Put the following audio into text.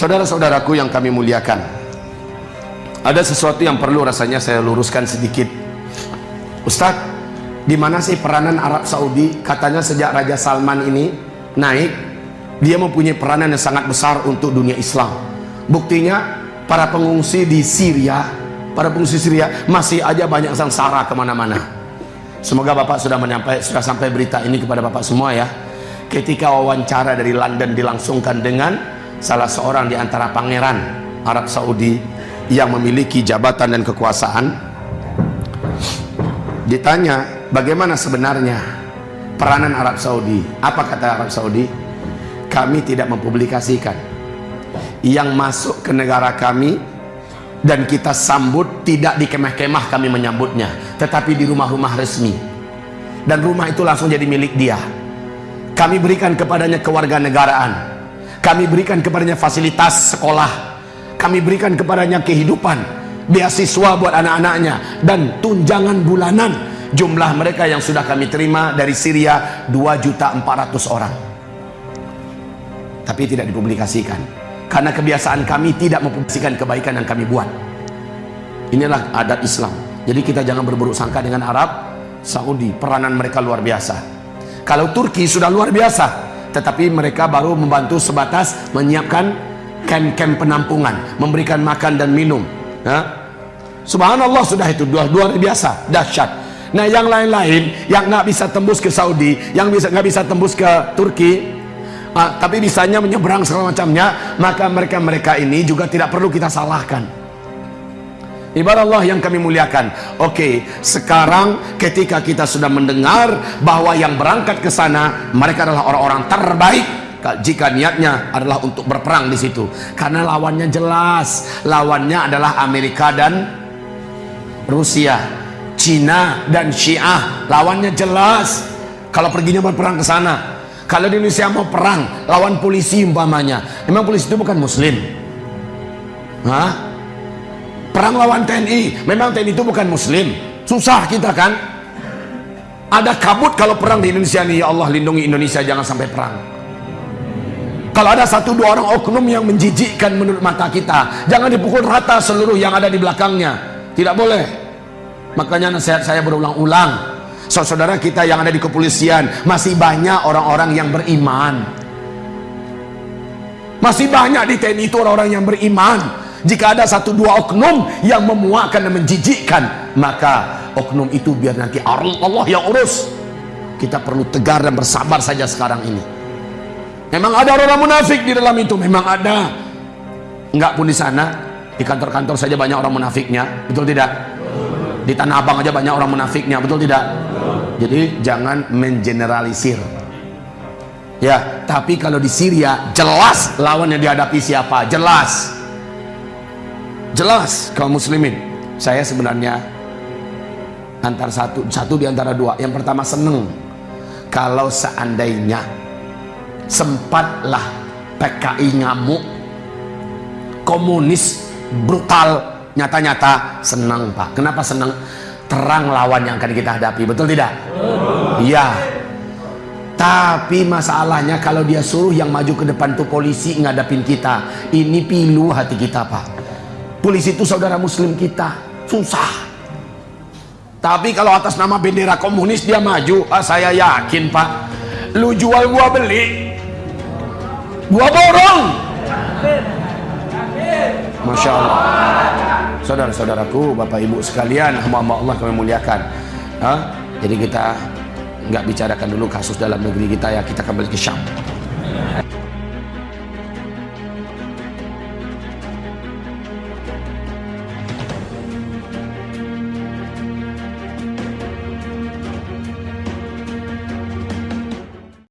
Saudara-saudaraku yang kami muliakan Ada sesuatu yang perlu rasanya saya luruskan sedikit. Ustadz di mana sih peranan Arab Saudi? Katanya sejak Raja Salman ini naik dia mempunyai peranan yang sangat besar untuk dunia Islam. Buktinya para pengungsi di Syria para pengungsi Syria masih aja banyak sengsara ke mana-mana. Semoga Bapak sudah menyampaikan sudah sampai berita ini kepada Bapak semua ya. Ketika wawancara dari London dilangsungkan dengan salah seorang di antara pangeran Arab Saudi yang memiliki jabatan dan kekuasaan ditanya bagaimana sebenarnya peranan Arab Saudi? Apa kata Arab Saudi? Kami tidak mempublikasikan. Yang masuk ke negara kami dan kita sambut tidak di kemah-kemah kami menyambutnya tetapi di rumah-rumah resmi. Dan rumah itu langsung jadi milik dia. Kami berikan kepadanya kewarganegaraan kami berikan kepadanya fasilitas sekolah. Kami berikan kepadanya kehidupan beasiswa buat anak-anaknya dan tunjangan bulanan. Jumlah mereka yang sudah kami terima dari Syria 2.400 orang. Tapi tidak dipublikasikan karena kebiasaan kami tidak mempublikasikan kebaikan yang kami buat. Inilah adat Islam. Jadi kita jangan berburuk sangka dengan Arab Saudi peranan mereka luar biasa. Kalau Turki sudah luar biasa tetapi mereka baru membantu sebatas menyiapkan kem-kem penampungan memberikan makan dan minum ya. Subhanallah sudah itu dua luar biasa dahsyat Nah yang lain-lain yang nggak bisa tembus ke Saudi, yang bisa nggak bisa tembus ke Turki, uh, tapi bisanya menyeberang segala macamnya, maka mereka-mereka ini juga tidak perlu kita salahkan. Ibarat Allah yang kami muliakan. Oke, sekarang ketika kita sudah mendengar bahwa yang berangkat ke sana mereka adalah orang-orang terbaik jika niatnya adalah untuk berperang di situ. Karena lawannya jelas, lawannya adalah Amerika dan Rusia. Cina dan Syiah lawannya jelas kalau perginya berperang ke sana kalau di Indonesia mau perang lawan polisi umpamanya memang polisi itu bukan muslim Hah? Perang lawan TNI memang TNI itu bukan muslim. Susah kita kan? Ada kabut kalau perang di Indonesia nih. Ya Allah lindungi Indonesia jangan sampai perang. Kalau ada satu dua orang oknum yang menjijikkan menurut mata kita jangan dipukul rata seluruh yang ada di belakangnya. Tidak boleh. Makanya nasihat saya berulang-ulang. Saudara kita yang ada di kepolisian masih banyak orang-orang yang beriman. Masih banyak di TNI itu orang-orang yang beriman. Jika ada satu dua oknum yang memuakkan dan menjijikkan, maka oknum itu biar nanti Allah yang urus. Kita perlu tegar dan bersabar saja sekarang ini. Memang ada orang munafik di dalam itu, memang ada. Enggak pun di sana, di kantor-kantor saja banyak orang munafiknya, betul tidak? di Tanah Abang aja banyak orang munafiknya betul tidak jadi jangan mengeneralisir ya tapi kalau di Syria jelas lawan yang dihadapi siapa jelas jelas kaum muslimin. Saya sebenarnya antara satu satu di antara dua. Yang pertama seneng. Kalau seandainya sempatlah PKI ngamuk komunis brutal nyata-nyata senang pak. Kenapa senang terang lawan yang akan kita hadapi. Betul tidak? Iya. Tapi masalahnya kalau dia suruh yang maju ke depan tuh polisi ngadapin kita ini pilu hati kita pak polisi itu saudara muslim kita. Susah. Tapi kalau atas nama bendera komunis dia maju ah, saya yakin pak. Lu jual gua beli. Gua borong. Masya Allah. Saudara-saudaraku bapak ibu sekalian hamba-hamba Allah kami muliakan. Ha? jadi kita nggak bicarakan dulu kasus dalam negeri kita ya kita kembali ke Syam